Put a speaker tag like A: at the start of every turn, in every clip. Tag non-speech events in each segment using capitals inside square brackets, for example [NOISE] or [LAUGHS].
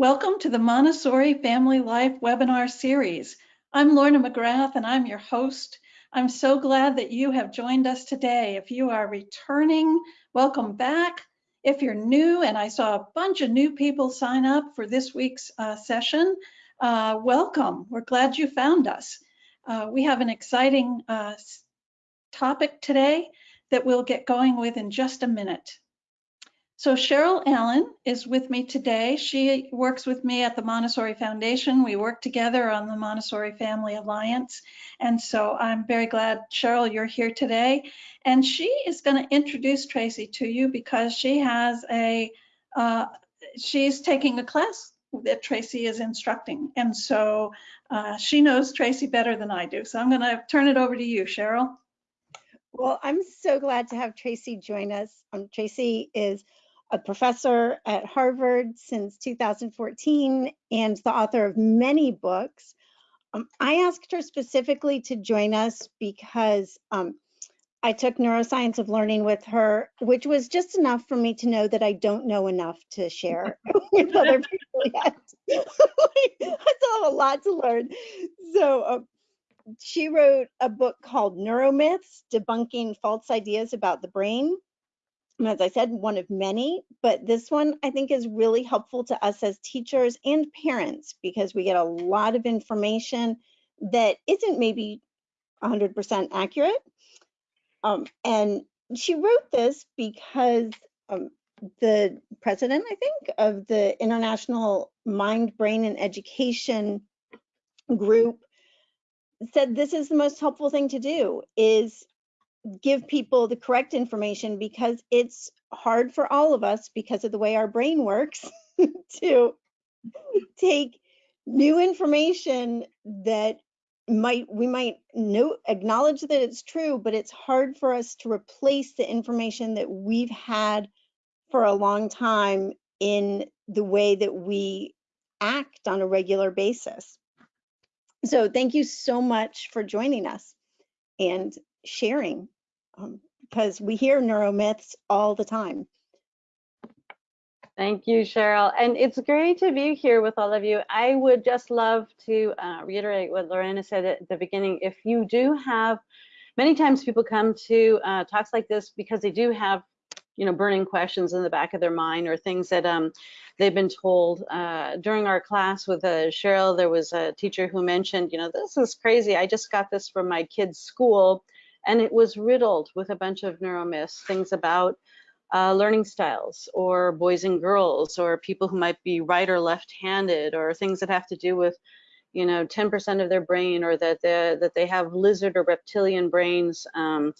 A: Welcome to the Montessori Family Life webinar series. I'm Lorna McGrath and I'm your host. I'm so glad that you have joined us today. If you are returning, welcome back. If you're new, and I saw a bunch of new people sign up for this week's uh, session, uh, welcome. We're glad you found us. Uh, we have an exciting uh, topic today that we'll get going with in just a minute. So Cheryl Allen is with me today. She works with me at the Montessori Foundation. We work together on the Montessori Family Alliance. And so I'm very glad, Cheryl, you're here today. And she is going to introduce Tracy to you because she has a, uh, she's taking a class that Tracy is instructing. And so uh, she knows Tracy better than I do. So I'm going to turn it over to you, Cheryl.
B: Well, I'm so glad to have Tracy join us. Um, Tracy is a professor at Harvard since 2014 and the author of many books. Um, I asked her specifically to join us because um, I took neuroscience of learning with her, which was just enough for me to know that I don't know enough to share [LAUGHS] [LAUGHS] with other people yet. [LAUGHS] I still have a lot to learn. So uh, she wrote a book called Neuromyths, Debunking False Ideas About the Brain as I said, one of many, but this one I think is really helpful to us as teachers and parents because we get a lot of information that isn't maybe 100% accurate. Um, and she wrote this because um, the president, I think, of the International Mind, Brain, and Education group said this is the most helpful thing to do is give people the correct information because it's hard for all of us because of the way our brain works [LAUGHS] to take new information that might we might know acknowledge that it's true but it's hard for us to replace the information that we've had for a long time in the way that we act on a regular basis. So thank you so much for joining us and sharing um, because we hear neuromyths all the time.
C: Thank you, Cheryl. And it's great to be here with all of you. I would just love to uh, reiterate what Lorena said at the beginning. If you do have, many times people come to uh, talks like this because they do have, you know, burning questions in the back of their mind or things that um, they've been told. Uh, during our class with uh, Cheryl, there was a teacher who mentioned, you know, this is crazy. I just got this from my kid's school and it was riddled with a bunch of neuromyths, things about uh, learning styles or boys and girls or people who might be right or left-handed or things that have to do with you know 10% of their brain or that that they have lizard or reptilian brains. Um,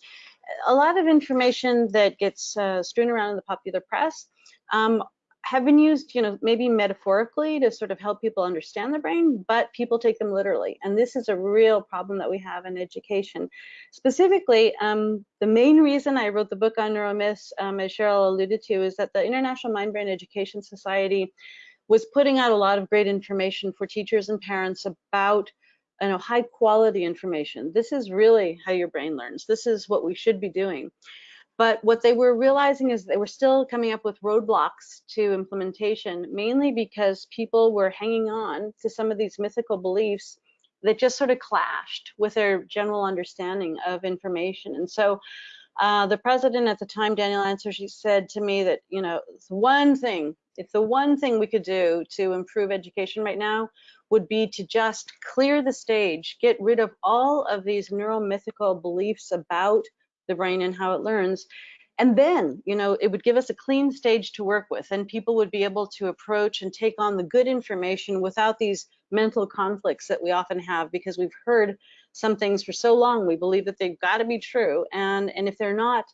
C: a lot of information that gets uh, strewn around in the popular press. Um, have been used, you know, maybe metaphorically to sort of help people understand the brain, but people take them literally. And this is a real problem that we have in education. Specifically, um, the main reason I wrote the book on neuromyths, um, as Cheryl alluded to, is that the International Mind Brain Education Society was putting out a lot of great information for teachers and parents about you know, high quality information. This is really how your brain learns. This is what we should be doing. But what they were realizing is they were still coming up with roadblocks to implementation, mainly because people were hanging on to some of these mythical beliefs that just sort of clashed with their general understanding of information. And so uh, the president at the time, Daniel Ansari, she said to me that, you know, one thing, if the one thing we could do to improve education right now would be to just clear the stage, get rid of all of these neuromythical beliefs about the brain and how it learns. And then, you know, it would give us a clean stage to work with and people would be able to approach and take on the good information without these mental conflicts that we often have because we've heard some things for so long, we believe that they've got to be true. And, and if they're not,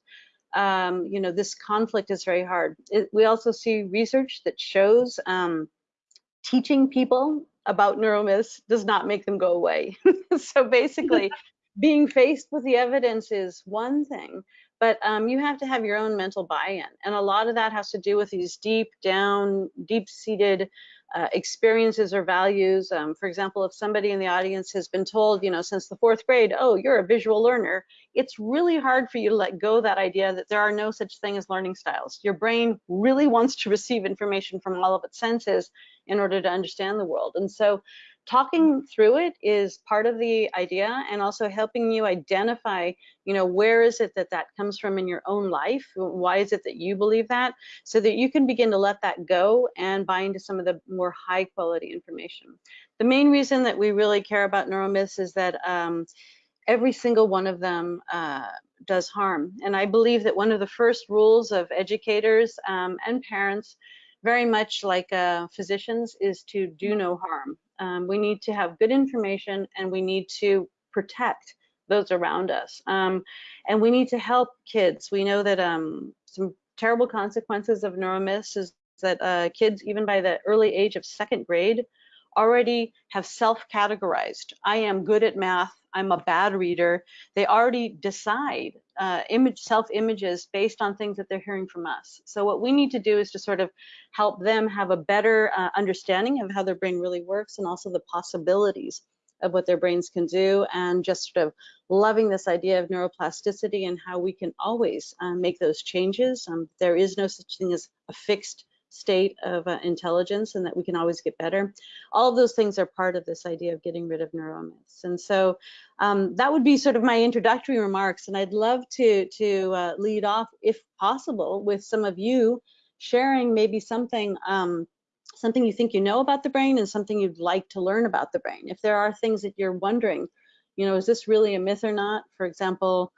C: um, you know, this conflict is very hard. It, we also see research that shows um, teaching people about neuromyths does not make them go away. [LAUGHS] so basically, being faced with the evidence is one thing, but um, you have to have your own mental buy-in. And a lot of that has to do with these deep down, deep-seated uh, experiences or values. Um, for example, if somebody in the audience has been told, you know, since the fourth grade, oh, you're a visual learner, it's really hard for you to let go that idea that there are no such thing as learning styles. Your brain really wants to receive information from all of its senses in order to understand the world. And so talking through it is part of the idea and also helping you identify you know where is it that that comes from in your own life? Why is it that you believe that? So that you can begin to let that go and buy into some of the more high quality information. The main reason that we really care about neuromyths is that um, every single one of them uh, does harm. And i believe that one of the first rules of educators um, and parents very much like uh, physicians is to do no harm um, we need to have good information and we need to protect those around us. Um, and we need to help kids. We know that um, some terrible consequences of neuromyths is that uh, kids, even by the early age of second grade, already have self-categorized. I am good at math. I'm a bad reader. They already decide uh, image self-images based on things that they're hearing from us. So what we need to do is to sort of help them have a better uh, understanding of how their brain really works and also the possibilities of what their brains can do and just sort of loving this idea of neuroplasticity and how we can always uh, make those changes. Um, there is no such thing as a fixed state of uh, intelligence and that we can always get better. All of those things are part of this idea of getting rid of neuromyths. And so um, that would be sort of my introductory remarks. And I'd love to, to uh, lead off, if possible, with some of you sharing maybe something um, something you think you know about the brain and something you'd like to learn about the brain. If there are things that you're wondering, you know, is this really a myth or not? For example,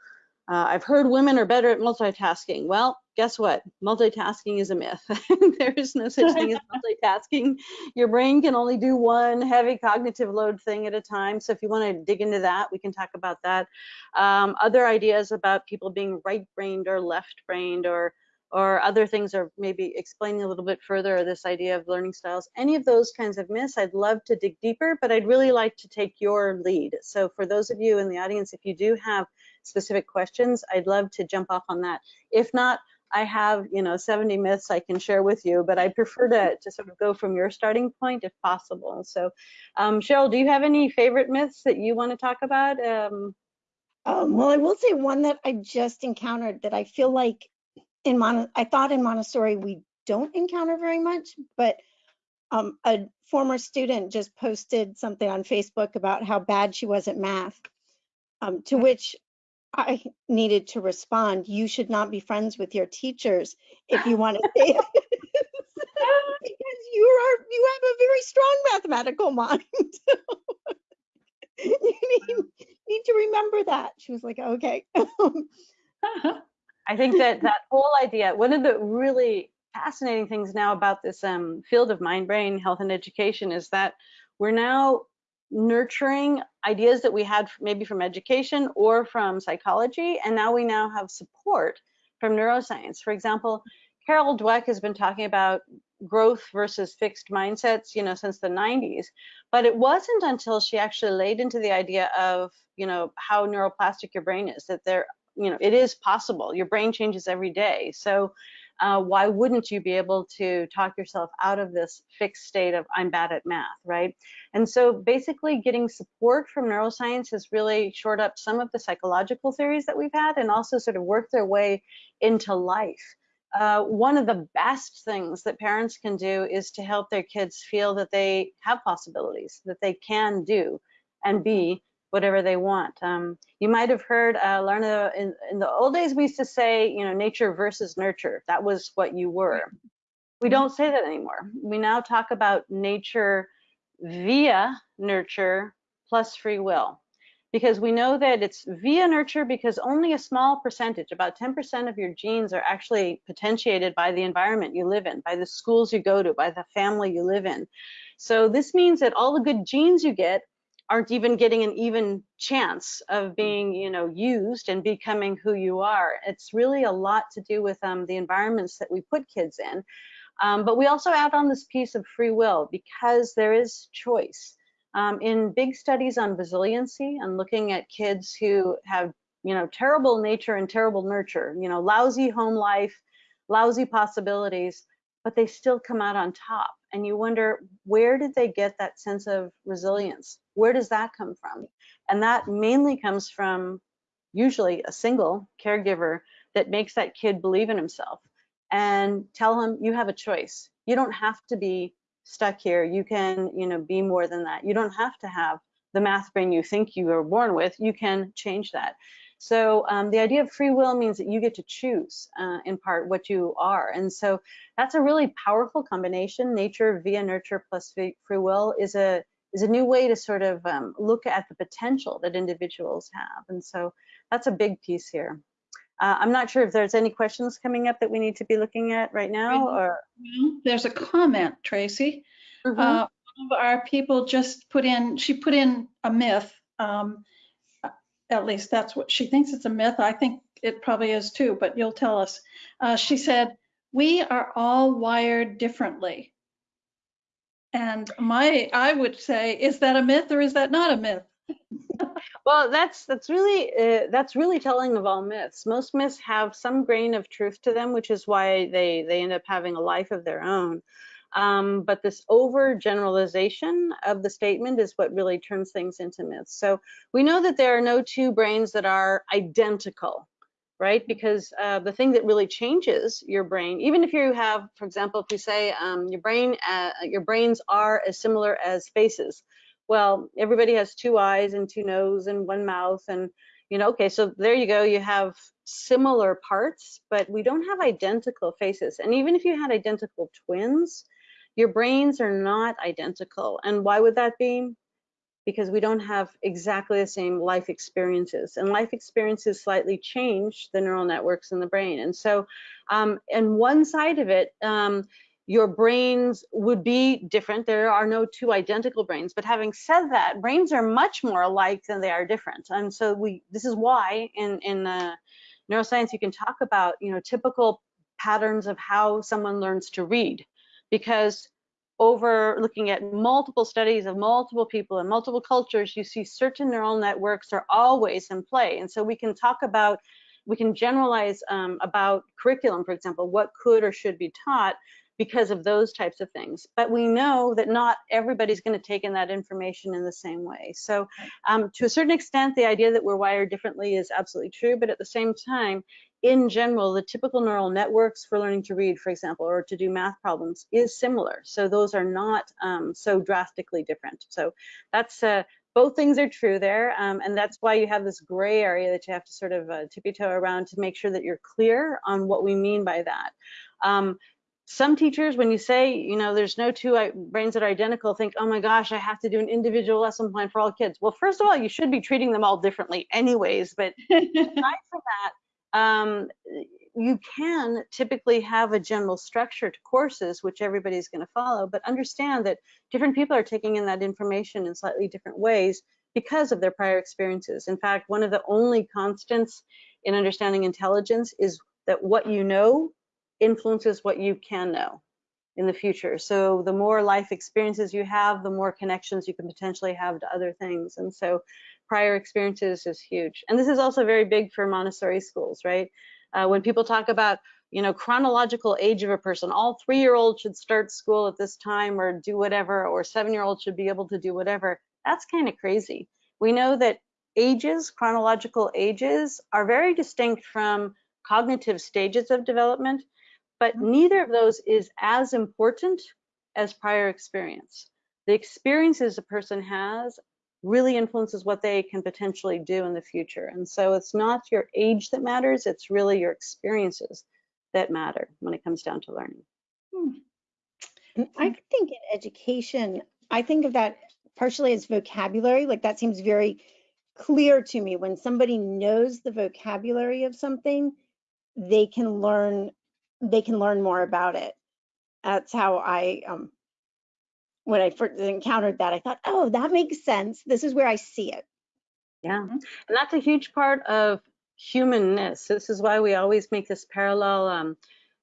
C: uh, I've heard women are better at multitasking. Well, guess what? Multitasking is a myth. [LAUGHS] there is no such thing as [LAUGHS] multitasking. Your brain can only do one heavy cognitive load thing at a time. So if you want to dig into that, we can talk about that. Um, other ideas about people being right-brained or left-brained or or other things or maybe explaining a little bit further this idea of learning styles any of those kinds of myths i'd love to dig deeper but i'd really like to take your lead so for those of you in the audience if you do have specific questions, I'd love to jump off on that. If not, I have, you know, 70 myths I can share with you, but I prefer to, to sort of go from your starting point if possible. So, um, Cheryl, do you have any favorite myths that you want to talk about? Um,
B: um, well, I will say one that I just encountered that I feel like in Mon I thought in Montessori we don't encounter very much, but um, a former student just posted something on Facebook about how bad she was at math, um, to which I needed to respond, you should not be friends with your teachers if you want to say it. because you are you have a very strong mathematical mind. [LAUGHS] you need, need to remember that. She was like, okay. [LAUGHS]
C: I think that that whole idea, one of the really fascinating things now about this um, field of mind brain health and education is that we're now nurturing ideas that we had maybe from education or from psychology, and now we now have support from neuroscience. For example, Carol Dweck has been talking about growth versus fixed mindsets, you know, since the 90s. But it wasn't until she actually laid into the idea of, you know, how neuroplastic your brain is that there, you know, it is possible. Your brain changes every day. So uh, why wouldn't you be able to talk yourself out of this fixed state of I'm bad at math, right? And so basically getting support from neuroscience has really shored up some of the psychological theories that we've had and also sort of worked their way into life. Uh, one of the best things that parents can do is to help their kids feel that they have possibilities, that they can do and be whatever they want. Um, you might have heard, uh, Lorna, in, in the old days, we used to say, you know, nature versus nurture. That was what you were. We don't say that anymore. We now talk about nature via nurture plus free will. Because we know that it's via nurture because only a small percentage, about 10% of your genes are actually potentiated by the environment you live in, by the schools you go to, by the family you live in. So this means that all the good genes you get aren't even getting an even chance of being you know used and becoming who you are. It's really a lot to do with um, the environments that we put kids in. Um, but we also add on this piece of free will because there is choice. Um, in big studies on resiliency and looking at kids who have you know, terrible nature and terrible nurture, you know, lousy home life, lousy possibilities, but they still come out on top. And you wonder, where did they get that sense of resilience? Where does that come from? And that mainly comes from usually a single caregiver that makes that kid believe in himself and tell him you have a choice. You don't have to be stuck here. You can, you know, be more than that. You don't have to have the math brain you think you were born with. You can change that. So um, the idea of free will means that you get to choose, uh, in part, what you are. And so that's a really powerful combination. Nature via nurture plus free will is a is a new way to sort of um, look at the potential that individuals have. And so that's a big piece here. Uh, I'm not sure if there's any questions coming up that we need to be looking at right now or.
A: Well, There's a comment, Tracy.
C: Mhm.
A: Uh, One of our people just put in, she put in a myth. um, At least that's what, she thinks it's a myth. I think it probably is too, but you'll tell us. Uh, She said, "We are all wired differently." And my, I would say, is that a myth or is that not a myth? [LAUGHS]
C: Well, that's that's really uh, that's really telling of all myths. Most myths have some grain of truth to them, which is why they they end up having a life of their own. Um, but this overgeneralization of the statement is what really turns things into myths. So we know that there are no two brains that are identical, right? Because uh, the thing that really changes your brain, even if you have, for example, if we say um, your brain, uh, your brains are as similar as faces, well, everybody has two eyes and two nose and one mouth and you know, okay, so there you go. You have similar parts, but we don't have identical faces. And even if you had identical twins, your brains are not identical. And why would that be? Because we don't have exactly the same life experiences. And life experiences slightly change the neural networks in the brain. And so, um, and one side of it, um, your brains would be different. There are no two identical brains. But having said that, brains are much more alike than they are different. And so we, this is why in in uh, neuroscience you can talk about you know typical patterns of how someone learns to read, because over looking at multiple studies of multiple people in multiple cultures, you see certain neural networks are always in play. And so we can talk about, we can generalize um, about curriculum, for example, what could or should be taught because of those types of things. But we know that not everybody's going to take in that information in the same way. So um, to a certain extent, the idea that we're wired differently is absolutely true. But at the same time, in general, the typical neural networks for learning to read, for example, or to do math problems is similar. So those are not um, so drastically different. So that's uh, both things are true there. Um, and that's why you have this gray area that you have to sort of uh, tippy toe around to make sure that you're clear on what we mean by that. Um, some teachers, when you say, you know, there's no two brains that are identical, think, oh my gosh, I have to do an individual lesson plan for all kids. Well, first of all, you should be treating them all differently anyways. But [LAUGHS] aside from that, um, you can typically have a general structure to courses, which everybody's going to follow, but understand that different people are taking in that information in slightly different ways because of their prior experiences. In fact, one of the only constants in understanding intelligence is that what you know influences what you can know in the future. So the more life experiences you have, the more connections you can potentially have to other things. And so prior experiences is huge. And this is also very big for Montessori schools, right? Uh, when people talk about, you know, chronological age of a person, all three-year-olds should start school at this time or do whatever, or seven-year-olds should be able to do whatever. That's kind of crazy. We know that ages, chronological ages, are very distinct from cognitive stages of development but neither of those is as important as prior experience. The experiences a person has really influences what they can potentially do in the future. And so it's not your age that matters, it's really your experiences that matter when it comes down to learning.
B: Hmm. I think in education, I think of that partially as vocabulary, like that seems very clear to me. When somebody knows the vocabulary of something, they can learn they can learn more about it. That's how I, um, when I first encountered that, I thought, oh, that makes sense. This is where I see it.
C: Yeah, and that's a huge part of humanness. This is why we always make this parallel. Um,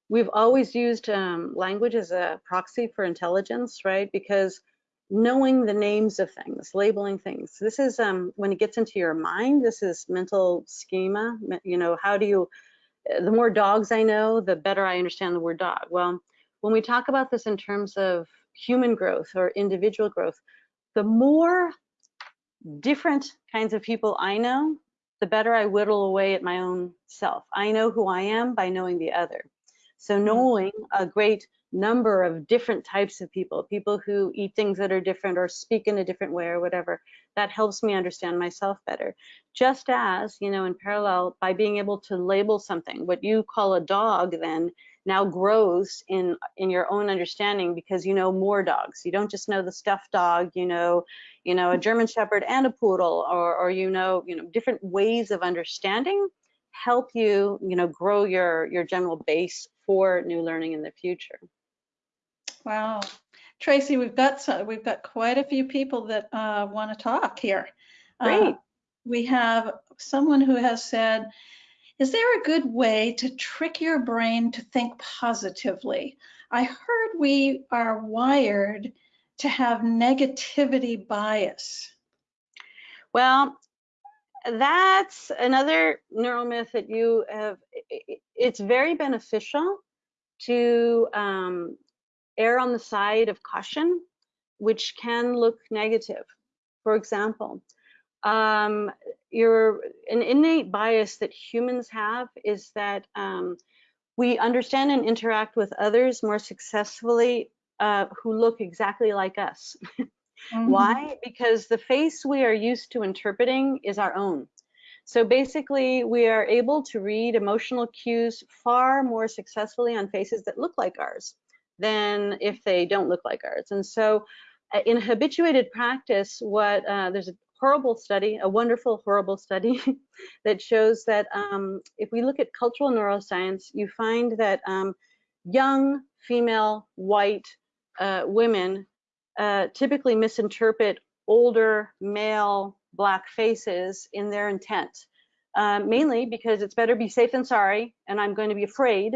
C: we've always used um, language as a proxy for intelligence, right? Because knowing the names of things, labeling things. This is um, when it gets into your mind, this is mental schema. You know, how do you, the more dogs I know, the better I understand the word dog. Well, when we talk about this in terms of human growth or individual growth, the more different kinds of people I know, the better I whittle away at my own self. I know who I am by knowing the other. So
A: Mm-hmm.
C: knowing a great number of different types of people, people who eat things that are different or speak in a different way or whatever, that helps me understand myself better. Just as, you know, in parallel, by being able to label something, what you call a dog then now grows in in your own understanding because you know more dogs. You don't just know the stuffed dog, you know, you know, a German Shepherd and a poodle, or or you know, you know, different ways of understanding help you, you know, grow your your general base for new learning in the future.
A: Wow. Tracy, we've got some, we've got quite a few people that uh, want to talk here. Uh,
C: Great.
A: we have someone who has said, is there a good way to trick your brain to think positively? I heard we are wired to have negativity bias.
C: Well, that's another neuromyth that you have. It's very beneficial to um, err on the side of caution, which can look negative. For example, um, your an innate bias that humans have is that um, we understand and interact with others more successfully uh, who look exactly like us. [LAUGHS]
A: Mhm.
C: Why? Because the face we are used to interpreting is our own. So basically, we are able to read emotional cues far more successfully on faces that look like ours than if they don't look like ours. And so, uh, in habituated practice, what uh, there's a horrible study, a wonderful, horrible study [LAUGHS] that shows that um, if we look at cultural neuroscience, you find that um, young female white uh, women uh, typically misinterpret older male black faces in their intent, um, mainly because it's better be safe than sorry, and I'm going to be afraid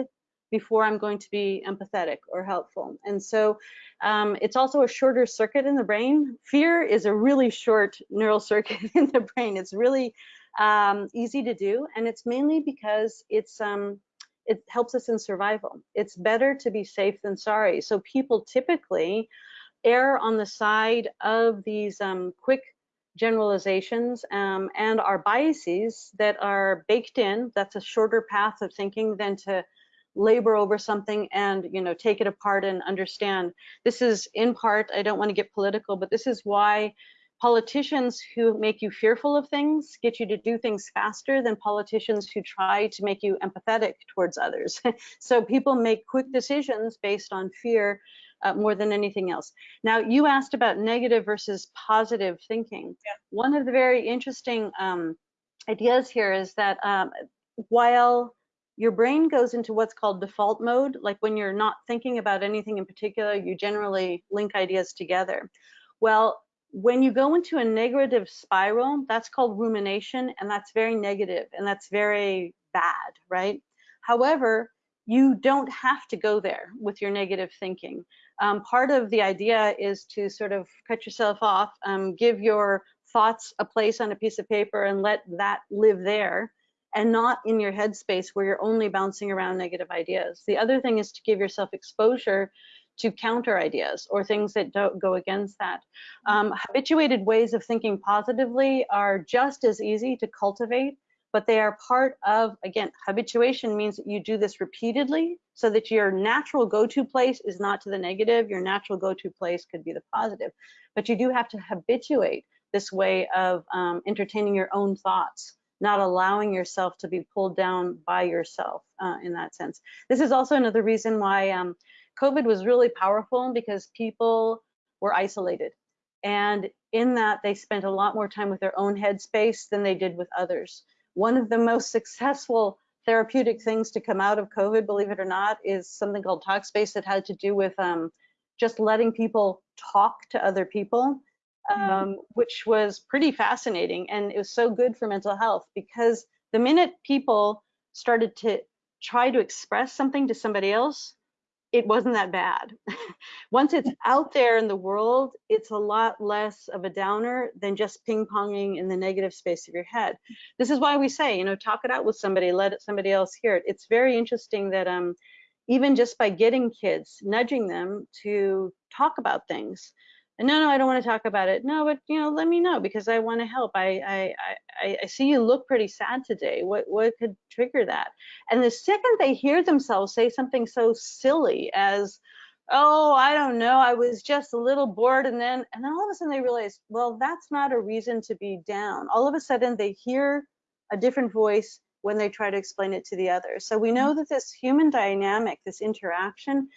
C: before I'm going to be empathetic or helpful. And so um, it's also a shorter circuit in the brain. Fear is a really short neural [LAUGHS] circuit in the brain. It's really um, easy to do, and it's mainly because it's um, it helps us in survival. It's better to be safe than sorry. So people typically err on the side of these um, quick generalizations um, and our biases that are baked in. That's a shorter path of thinking than to labor over something and you know take it apart and understand. This is in part, I don't want to get political, but this is why politicians who make you fearful of things get you to do things faster than politicians who try to make you empathetic towards others. [LAUGHS] so people make quick decisions based on fear uh, more than anything else. Now, you asked about negative versus positive thinking.
A: Yeah.
C: One of the very interesting um, ideas here is that um, while your brain goes into what's called default mode, like when you're not thinking about anything in particular, you generally link ideas together. Well, when you go into a negative spiral, that's called rumination, and that's very negative and that's very bad, right? However, you don't have to go there with your negative thinking. Um, part of the idea is to sort of cut yourself off, um, give your thoughts a place on a piece of paper and let that live there and not in your headspace where you're only bouncing around negative ideas. The other thing is to give yourself exposure to counter ideas or things that don't go against that. Um, habituated ways of thinking positively are just as easy to cultivate but they are part of, again, habituation means that you do this repeatedly so that your natural go-to place is not to the negative, your natural go-to place could be the positive. But you do have to habituate this way of um, entertaining your own thoughts, not allowing yourself to be pulled down by yourself uh, in that sense. This is also another reason why um, COVID was really powerful because people were isolated. And in that, they spent a lot more time with their own headspace than they did with others one of the most [LAUGHS] successful therapeutic things to come out of COVID, believe it or not, is something called Talkspace that had to do with um, just letting people talk to other people, um, which was pretty fascinating. And it was so good for mental health because the minute people started to try to express something to somebody else, it wasn't that bad. [LAUGHS] Once it's out there in the world, it's a lot less of a downer than just ping ponging in the negative space of your head. This is why we say, you know, talk it out with somebody, let somebody else hear it. It's very interesting that um, even just by getting kids, nudging them to talk about things, and no, no, I don't want to talk about it. No, but you know, let me know because I want to help. I, I, I, I see you look pretty sad today. What, what could trigger that? And the second they hear themselves say something so silly as, oh, I don't know, I was just a little bored, and then, and then all of a sudden they realize, well, that's not a reason to be down. All of a sudden they hear a different voice when they try to explain it to the other. So we know mm. that this human dynamic, this interaction,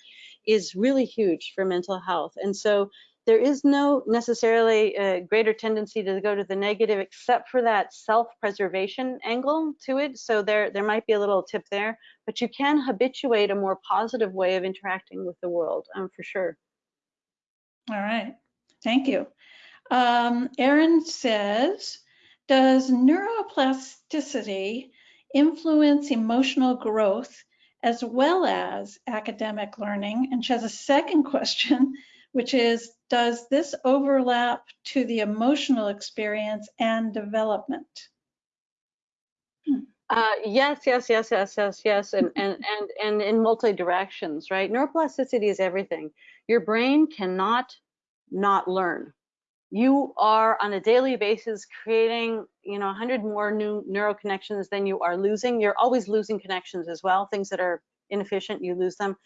C: is really huge for mental health. And so there is no necessarily a greater tendency to go to the negative except for that self-preservation angle to it. So there, there might be a little tip there, but you can habituate a more positive way of interacting with the world, um, for sure.
A: All right, thank you. Um, Aaron says, does neuroplasticity influence emotional growth as well as academic learning? And she has a second [LAUGHS] question, which is, does this overlap to the emotional experience and development?
C: Hmm. Uh, yes, yes, yes, yes, yes, yes, and [LAUGHS] and and and in multi directions, right? Neuroplasticity is everything. Your brain cannot not learn. You are on a daily basis creating, you know, 100 more new neural connections than you are losing. You're always losing connections as well. Things that are inefficient, you lose them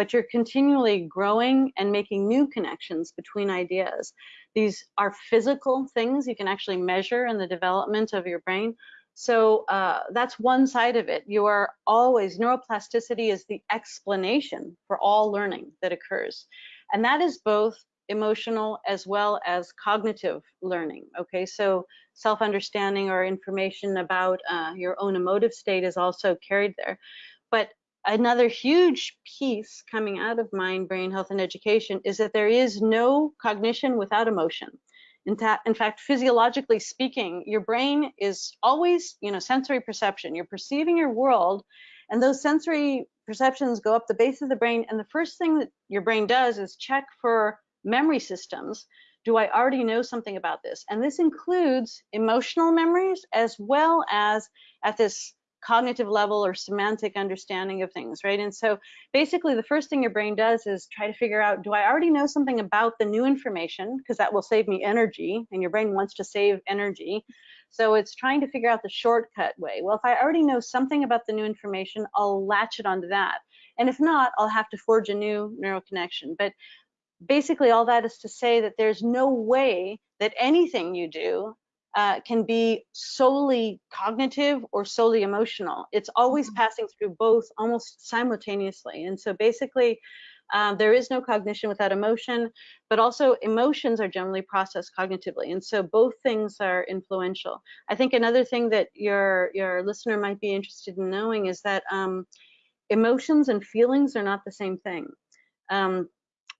C: but you're continually growing and making new connections between ideas. These are physical things you can actually measure in the development of your brain. So uh, that's one side of it. You are always, neuroplasticity is the explanation for all learning that occurs. And that is both emotional as well as cognitive learning. Okay, so self-understanding or information about uh, your own emotive state is also carried there. But another huge piece coming out of mind, brain health, and education is that there is no cognition without emotion. In, in, fact, physiologically speaking, your brain is always, you know, sensory perception. You're perceiving your world, and those sensory perceptions go up the base of the brain. And the first thing that your brain does is check for memory systems. Do I already know something about this? And this includes emotional memories as well as at this cognitive level or semantic understanding of things, right? And so basically the first thing your brain does is try to figure out, do I already know something about the new information? Because that will save me energy and your brain wants to save energy. So it's trying to figure out the shortcut way. Well, if I already know something about the new information, I'll latch it onto that. And if not, I'll have to forge a new neural connection. But basically all that is to say that there's no way that anything you do uh, can be solely cognitive or solely emotional. It's always mm-hmm. passing through both almost simultaneously. And so basically, um, there is no cognition without emotion, but also emotions are generally processed cognitively. And so both things are influential. I think another thing that your, your listener might be interested in knowing is that um, emotions and feelings are not the same thing. Um,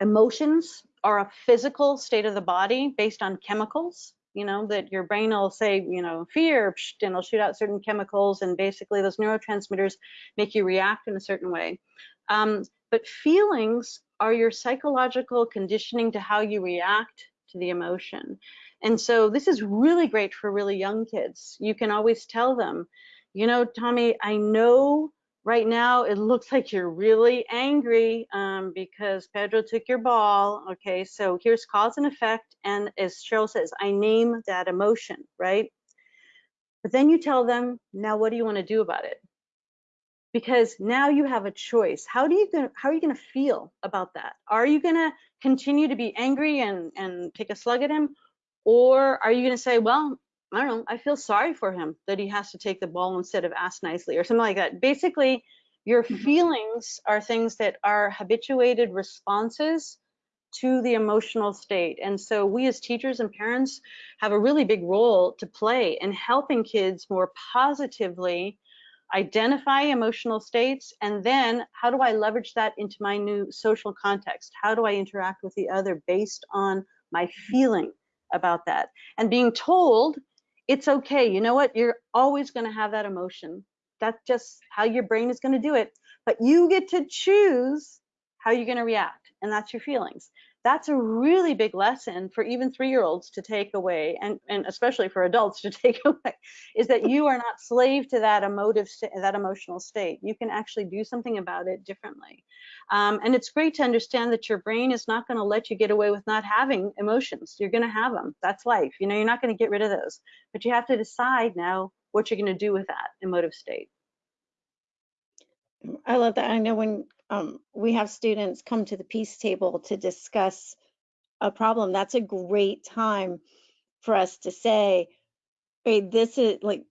C: emotions are a physical state of the body based on chemicals you know, that your brain will say, you know, fear, and it'll shoot out certain chemicals, and basically those neurotransmitters make you react in a certain way. Um, but feelings are your psychological conditioning to how you react to the emotion. And so this is really great for really young kids. You can always tell them, you know, Tommy, I know right now it looks like you're really angry um, because Pedro took your ball. Okay, so here's cause and effect. And as Cheryl says, I name that emotion, right? But then you tell them, now what do you want to do about it? Because now you have a choice. How do you how are you going to feel about that? Are you going to continue to be angry and and take a slug at him, or are you going to say, well, I don't know, I feel sorry for him that he has to take the ball instead of ask nicely or something like that. Basically, your mm-hmm. feelings are things that are habituated responses to the emotional state. And so we as teachers and parents have a really big role to play in helping kids more positively identify emotional states and then how do I leverage that into my new social context? How do I interact with the other based on my feeling about that? And being told it's okay. You know what? You're always going to have that emotion. That's just how your brain is going to do it. But you get to choose how you're going to react, and that's your feelings. That's a really big lesson for even three-year-olds to take away, and, and especially for adults to [LAUGHS] take away, is that you are not slave to that emotive, that emotional state. You can actually do something about it differently. Um, and it's great to understand that your brain is not going to let you get away with not having emotions. You're going to have them. That's life. You know, you're not going to get rid of those, but you have to decide now what you're going to do with that emotive state.
B: I love that. I know when um, we have students come to the peace table to discuss a problem, that's a great time for us to say, hey, this is like,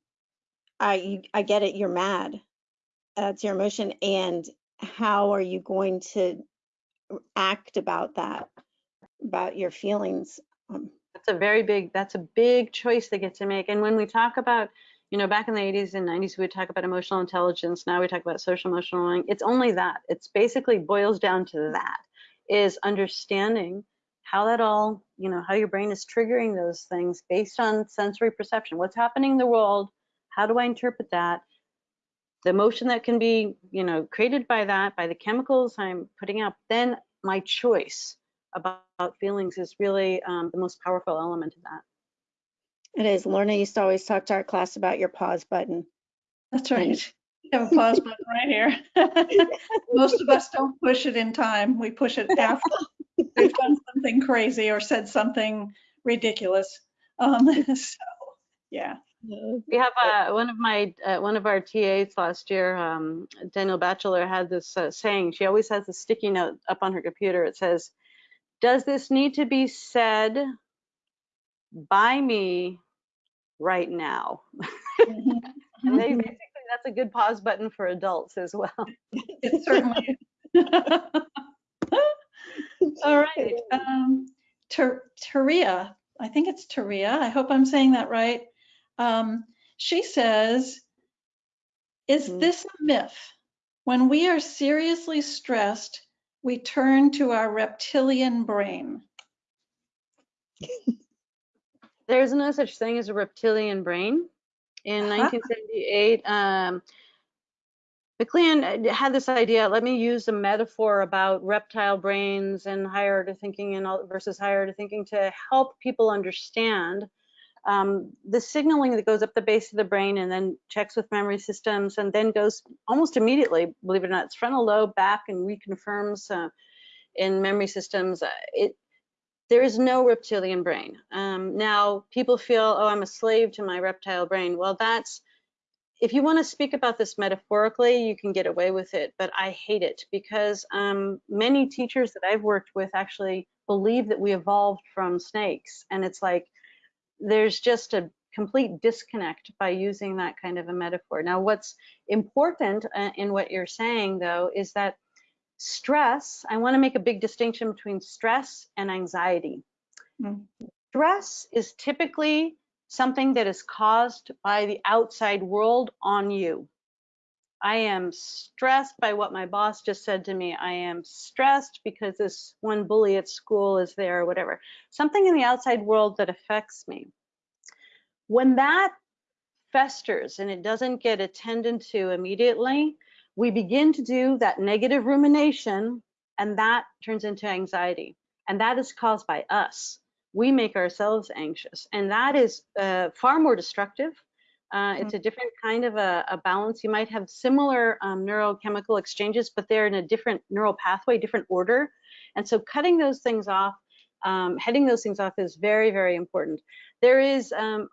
B: I, I get it, you're mad. That's your emotion. And how are you going to act about that, about your feelings? Um,
C: That's a very big, that's a big choice they get to make. And when we talk about, you know, back in the 80s and 90s, we would talk about emotional intelligence. Now we talk about social emotional learning. It's only that. It's basically boils down to that is understanding how that all, you know, how your brain is triggering those things based on sensory perception. What's happening in the world? How do I interpret that? The emotion that can be, you know, created by that, by the chemicals I'm putting out, then my choice about feelings is really um, the most powerful element of that.
B: It is. Lorna used to always talk to our class about your pause button.
A: That's right. [LAUGHS] We have a pause [LAUGHS] button right here. [LAUGHS] Most of us don't push it in time. We push it after we've done something crazy or said something ridiculous. Um, so, yeah.
C: We have uh, one of my uh, one of our TAs last year, um, Daniel Batchelor, had this uh, saying. She always has a sticky note up on her computer. It says, "Does this need to be said by me right now?"
A: Mhm. [LAUGHS]
C: and they basically that's a good pause button for adults as well. [LAUGHS]
A: It certainly. [LAUGHS] All right. Um, Ter- Taria, I think it's Taria. I hope I'm saying that right. Um, she says, is
C: Mhm.
A: this a myth? When we are seriously stressed, we turn to our reptilian brain.
C: There's no such thing as a reptilian brain. In
A: Uh-huh.
C: 1978, um, MacLean uh, had this idea. Let me use a metaphor about reptile brains and higher order thinking and all, versus higher order thinking to help people understand um, the signaling that goes up the base of the brain and then checks with memory systems and then goes almost immediately, believe it or not, it's frontal lobe back and reconfirms uh, in memory systems. Uh, It there is no reptilian brain. Um, now, people feel, oh, I'm a slave to my reptile brain. Well, that's, if you want to speak about this metaphorically, you can get away with it, but I hate it because um, many teachers that I've worked with actually believe that we evolved from snakes. And it's like, there's just a complete disconnect by using that kind of a metaphor. Now, what's important uh, in what you're saying, though, is that stress, I want to make a big distinction between stress and anxiety.
A: Mm.
C: Stress is typically something that is caused by the outside world on you. I am stressed by what my boss just said to me. I am stressed because this one bully at school is there or whatever. Something in the outside world that affects me. When that festers and it doesn't get attended to immediately, we begin to do that negative rumination and that turns into anxiety. And that is caused by us. We make ourselves anxious. And that is uh, far more destructive. Uh, it's a different kind of a, a balance. You might have similar um, neurochemical exchanges, but they're in a different neural pathway, different order. And so cutting those things off, um, heading those things off is very, very important. There is, um,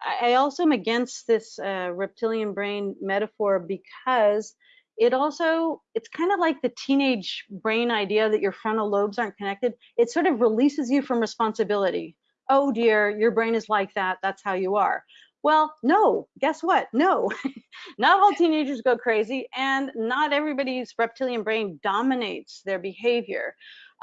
C: I I also am against this uh, reptilian brain metaphor because it also, it's kind of like the teenage brain idea that your frontal lobes aren't connected. It sort of releases you from responsibility. Oh dear, your brain is like that. That's how you are. Well, no, guess what? No, [LAUGHS] not all teenagers go crazy, and not everybody's reptilian brain dominates their behavior.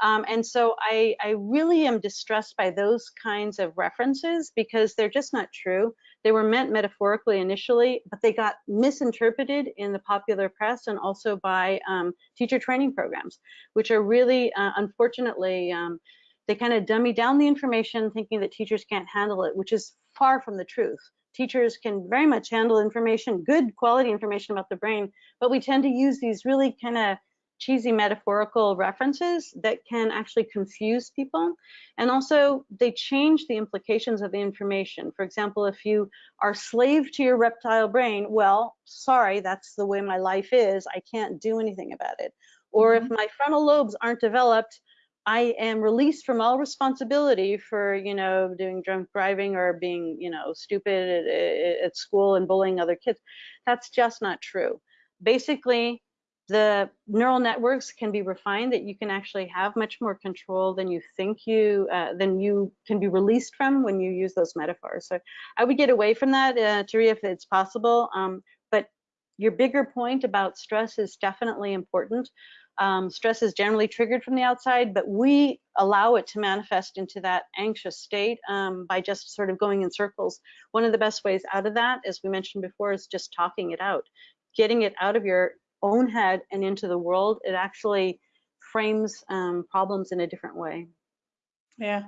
C: Um, and so I, I really am distressed by those kinds of references because they're just not true. They were meant metaphorically initially, but they got misinterpreted in the popular press and also by um, teacher training programs, which are really, uh, unfortunately, um, they kind of dummy down the information thinking that teachers can't handle it, which is far from the truth. Teachers can very much handle information, good quality information about the brain, but we tend to use these really kind of cheesy metaphorical references that can actually confuse people. And also they change the implications of the information. For example, if you are slave to your reptile brain, well, sorry, that's the way my life is. I can't do anything about it. Or if mm-hmm. my frontal lobes aren't developed, I am released from all responsibility for, you know, doing drunk driving or being, you know, stupid at, at school and bullying other kids. That's just not true. Basically, the neural networks can be refined that you can actually have much more control than you think you uh, than you can be released from when you use those metaphors so i would get away from that uh, if it's possible um, but your bigger point about stress is definitely important um, stress is generally triggered from the outside, but we allow it to manifest into that anxious state um, by just sort of going in circles. One of the best ways out of that, as we mentioned before, is just talking it out, getting it out of your own head and into the world. It actually frames um, problems in a different way.
A: Yeah,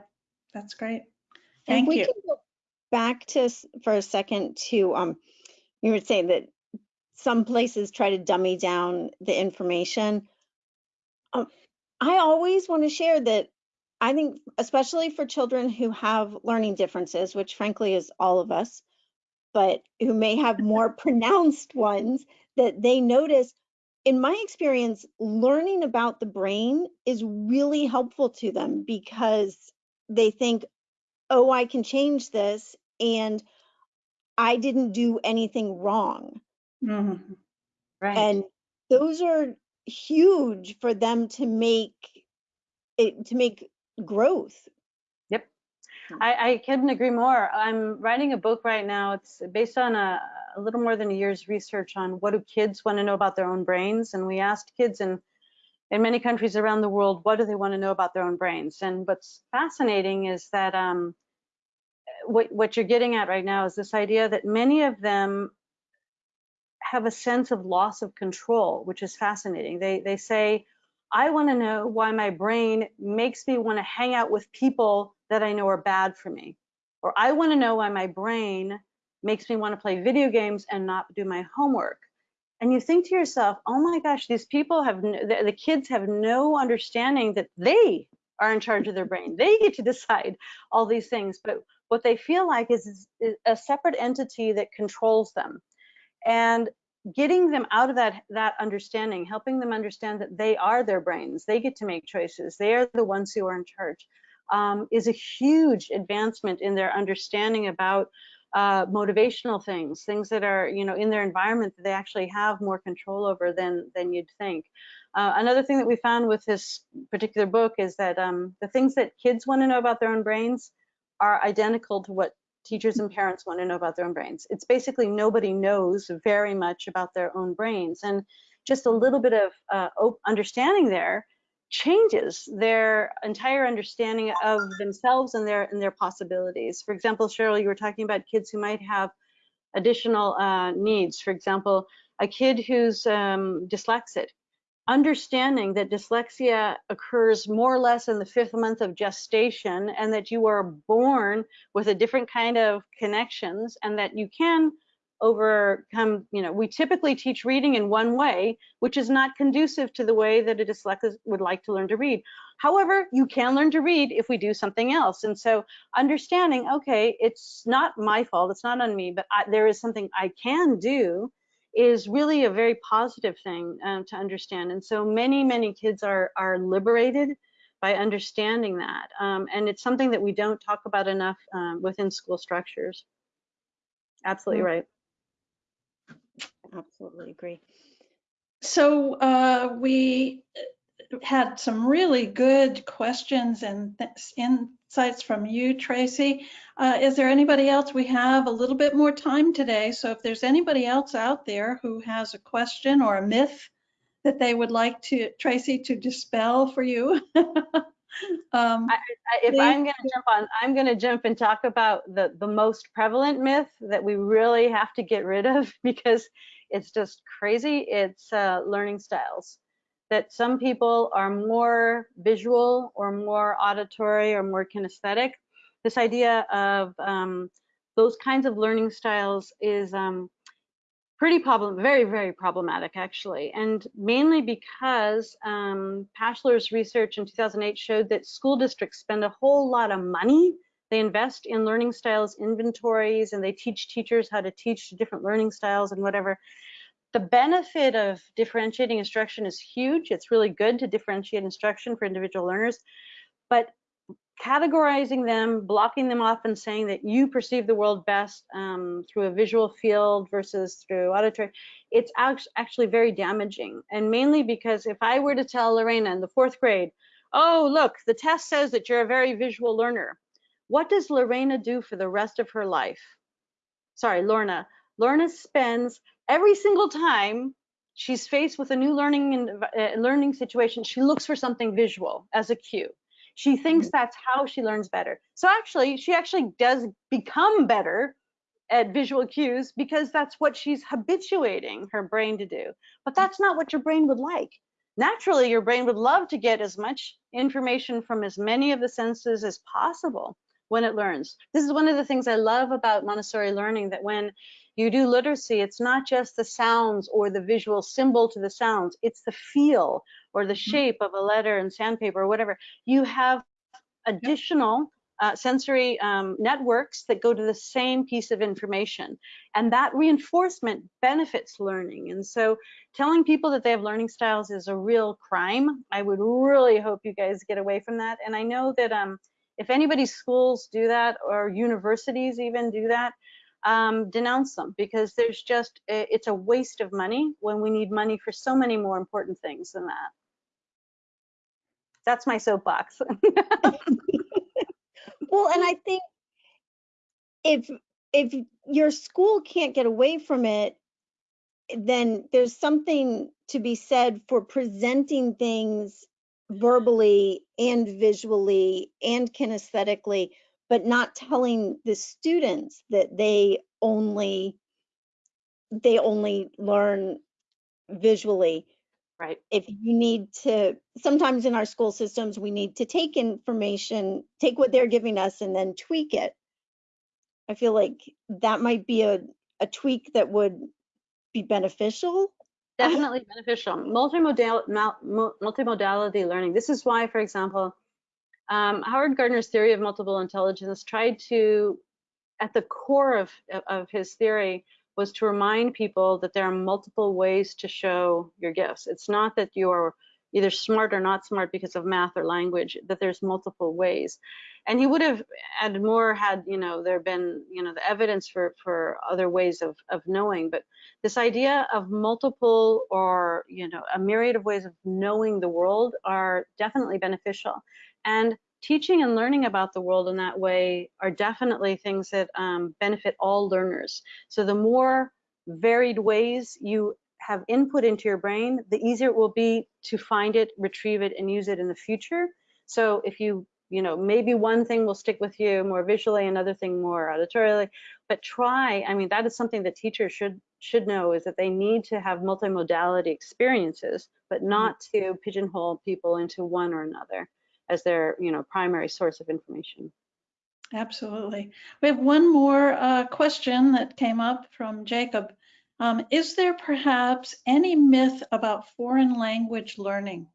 A: that's great.
B: And
A: Thank
B: we
A: you.
B: can go back to for a second to um, you were saying that some places try to dummy down the information. Um, I always want to share that I think, especially for children who have learning differences, which frankly is all of us, but who may have [LAUGHS] more pronounced ones, that they notice. In my experience, learning about the brain is really helpful to them because they think, oh, I can change this and I didn't do anything wrong.
A: Mhm.
C: Right.
B: And those are huge for them to make it to make growth.
C: I, I couldn't agree more. I'm writing a book right now. It's based on a, a little more than a year's research on what do kids want to know about their own brains. And we asked kids in, in many countries around the world, what do they want to know about their own brains? And what's fascinating is that um, what, what you're getting at right now is this idea that many of them have a sense of loss of control, which is fascinating. They, they say, I want to know why my brain makes me want to hang out with people that I know are bad for me. Or I want to know why my brain makes me want to play video games and not do my homework. And you think to yourself, oh my gosh, these people have, the, the kids have no understanding that they are in charge of their brain. They get to [LAUGHS] decide all these things. But what they feel like is, is a separate entity that controls them. And getting them out of that that understanding helping them understand that they are their brains they get to make choices they are the ones who are in charge um, is a huge advancement in their understanding about uh, motivational things things that are you know in their environment that they actually have more control over than than you'd think uh, another thing that we found with this particular book is that um, the things that kids want to know about their own brains are identical to what teachers and parents want to know about their own brains. It's basically nobody knows very much about their own brains. And just a little bit of uh, understanding there changes their entire understanding of themselves and their and their possibilities. For example, Cheryl, you were talking about kids who might have additional uh, needs. For example, a kid who's um, dyslexic understanding that dyslexia occurs more or less in the fifth month of gestation and that you are born with a different kind of connections and that you can overcome, you know, we typically teach reading in one way, which is not conducive to the way that a dyslexic would like to learn to read. However, you can learn to read if we do something else. And so understanding, okay, it's not my fault, it's not on me, but I, there is something I can do is really a very positive thing um, to understand. And so many, many kids are, are liberated by understanding that. Um, and it's something that we don't talk about enough um, within school structures. Absolutely
B: Mm.
C: right.
B: Absolutely agree.
A: So uh, we had some really good questions and th- insights from you, Tracy. Uh, is there anybody else? We have a little bit more time today, so if there's anybody else out there who has a question or a myth that they would like to Tracy to dispel for you. [LAUGHS] um,
C: I- If
A: Please.
C: I'm going to jump on, I'm going to jump and talk about the, the most prevalent myth that we really have to get rid of [LAUGHS] because it's just crazy. It's uh, learning styles. That some people are more visual or more auditory or more kinesthetic. This idea of um, those kinds of learning styles is um, pretty problem, very, very problematic actually. And mainly because um, Pashler's research in 2008 showed that school districts spend a whole lot of money. They invest in learning styles inventories and they teach teachers how to teach different learning styles and whatever. The benefit of differentiating instruction is huge. It's really good to differentiate instruction for individual learners, but categorizing them, blocking them off and saying that you perceive the world best um, through a visual field versus through auditory, it's actually very damaging. And mainly because if I were to tell Lorena in the fourth grade, oh, look, the test says that you're a very visual learner. What does Lorena do for the rest of her life? Sorry, Lorna. Lorna spends every single time she's faced with a new learning and uh, learning situation, she looks for something visual as a cue. She thinks mm-hmm. that's how she learns better. So actually, she actually does become better at visual cues because that's what she's habituating her brain to do. But that's not what your brain would like. Naturally, your brain would love to get as much information from as many of the senses as possible when it learns. This is one of the things I love about Montessori learning that when you do literacy, it's not just the sounds or the visual symbol to the sounds, it's the feel or the mm-hmm. shape of a letter and sandpaper or whatever. You have additional uh, sensory um, networks that go to the same piece of information. And that reinforcement benefits learning. And so telling people that they have learning styles is a real crime. I would really hope you guys get away from that. And I know that um, if anybody's schools do that or universities even do that, um, denounce them because there's just, it's a waste of money when we need money for so many more important things than that. That's my soapbox. [LAUGHS]
B: well, and I think if if your school can't get away from it, then there's something to be said for presenting things verbally and visually and kinesthetically but not telling the students that they only they only learn visually.
C: Right.
B: If you need to sometimes in our school systems we need to take information take what they're giving us and then tweak it. I feel like that might be a, a tweak that would be beneficial
C: definitely beneficial multimodal multimodality learning this is why for example um, Howard Gardner's theory of multiple intelligence tried to, at the core of, of his theory, was to remind people that there are multiple ways to show your gifts. It's not that you're either smart or not smart because of math or language, that there's multiple ways. And he would have added more had, you know, there been, you know, the evidence for, for other ways of, of knowing. But this idea of multiple or, you know, a myriad of ways of knowing the world are definitely beneficial. And teaching and learning about the world in that way are definitely things that um, benefit all learners. So the more varied ways you have input into your brain, the easier it will be to find it, retrieve it, and use it in the future. So if you, you know, maybe one thing will stick with you more visually, another thing more auditorily, but try, I mean, that is something that teachers should should know is that they need to have multimodality experiences, but not to pigeonhole people into one or another as their you know primary source of information.
A: Absolutely. We have one more uh, question that came up from Jacob. Um, is there perhaps any myth about foreign language learning?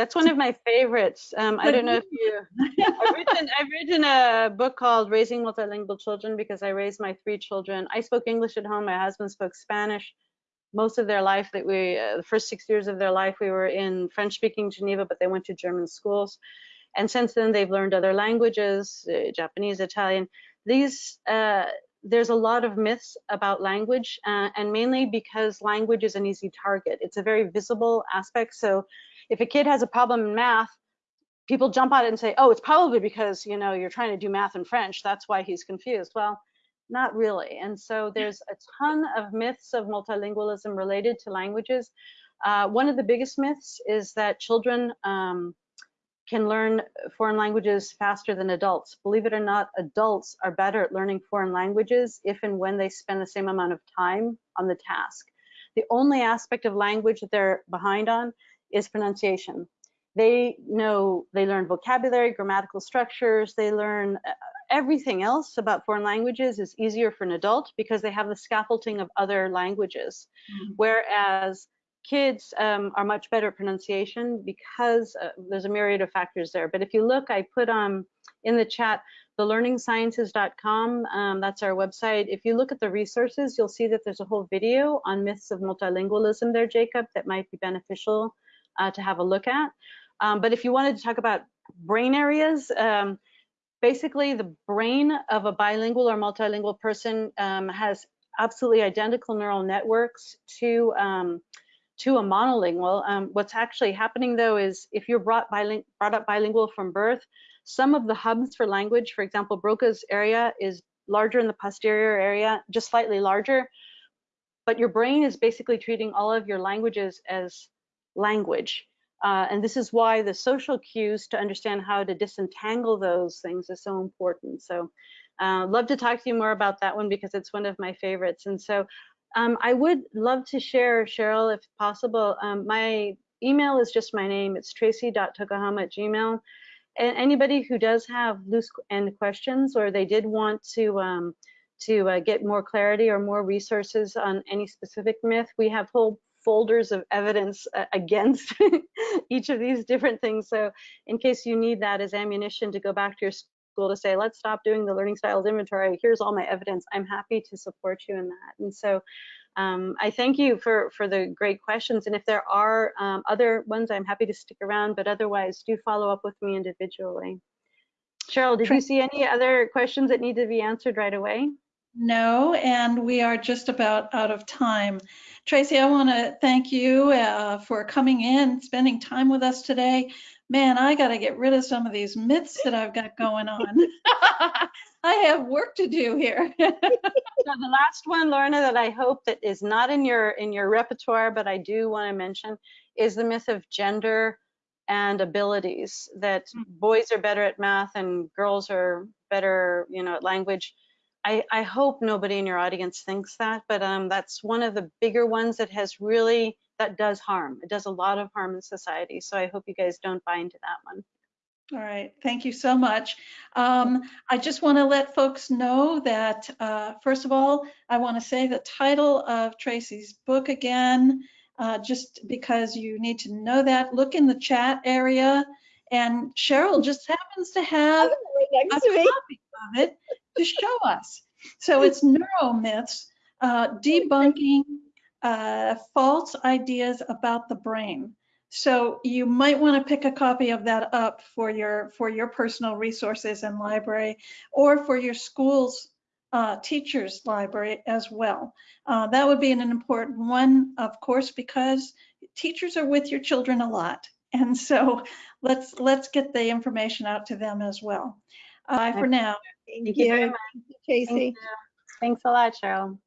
C: That's one of my favorites. Um, I don't know if you. I've written, I've written a book called Raising Multilingual Children because I raised my three children. I spoke English at home. My husband spoke Spanish most of their life that we uh, the first six years of their life we were in french speaking geneva but they went to german schools and since then they've learned other languages uh, japanese italian these uh, there's a lot of myths about language uh, and mainly because language is an easy target it's a very visible aspect so if a kid has a problem in math people jump on it and say oh it's probably because you know you're trying to do math in french that's why he's confused well not really. And so there's a ton of myths of multilingualism related to languages. Uh, one of the biggest myths is that children um, can learn foreign languages faster than adults. Believe it or not, adults are better at learning foreign languages if and when they spend the same amount of time on the task. The only aspect of language that they're behind on is pronunciation. They know, they learn vocabulary, grammatical structures, they learn uh, everything else about foreign languages is easier for an adult because they have the scaffolding of other languages.
A: Mhm.
C: Whereas kids um, are much better at pronunciation because uh, there's a myriad of factors there. But if you look, I put um, in the chat thelearningsciences.com. Um, that's our website. If you look at the resources, you'll see that there's a whole video on myths of multilingualism there, Jacob, that might be beneficial uh, to have a look at. Um, but if you wanted to talk about brain areas, um, basically the brain of a bilingual or multilingual person um, has absolutely identical neural networks to um, to a monolingual. Um, what's actually happening though is if you're brought, biling brought up bilingual from birth, some of the hubs for language, for example, Broca's area is larger in the posterior area, just slightly larger, but your brain is basically treating all of your languages as language. Uh, and this is why the social cues to understand how to disentangle those things is so important. So uh, love to talk to you more about that one because it's one of my favorites. And so um, I would love to share, Cheryl, if possible. Um, my email is just my name. It's tracy.tokuhama at gmail. And anybody who does have loose end questions or they did want to um, to uh, get more clarity or more resources on any specific myth, we have whole folders of evidence uh, against [LAUGHS] each of these different things. So in case you need that as ammunition to go back to your school to say, let's stop doing the learning styles inventory, here's all my evidence, I'm happy to support you in that. And so um, I thank you for, for the great questions. And if there are um, other ones, I'm happy to stick around, but otherwise do follow up with me individually. Cheryl, did you see any other questions that need to be answered right away?
A: No, and we are just about out of time. Tracy, I want to thank you uh, for coming in, spending time with us today. Man, I got to get rid of some of these myths that I've got going on. [LAUGHS] I have work to do here. [LAUGHS]
C: so the last one, Lorna, that I hope that is not in your in your repertoire, but I do want to mention, is the myth of gender and abilities. That
A: Mm.
C: boys are better at math and girls are better, you know, at language. I, I hope nobody in your audience thinks that, but um, that's one of the bigger ones that has really that does harm. It does a lot of harm in society. So I hope you guys don't buy into that one.
A: All right, thank you so much. Um, I just want to let folks know that, uh, first of all, I want to say the title of Tracy's book again, uh, just because you need to know that. Look in the chat area, and Cheryl just happens to have
B: Right
A: a
B: to me.
A: copy of it to show us. So it's neuromyths, uh, debunking uh, false ideas about the brain. So you might want to pick a copy of that up for your for your personal resources and library, or for your school's uh, teachers library as well. Uh, that would be an important one, of course, because teachers are with your children a lot, and so let's let's get the information out to them as well. Bye for now.
B: Thank
C: you very
B: you,
C: much.
B: Tracy.
C: Thank you. Thanks a lot, Cheryl.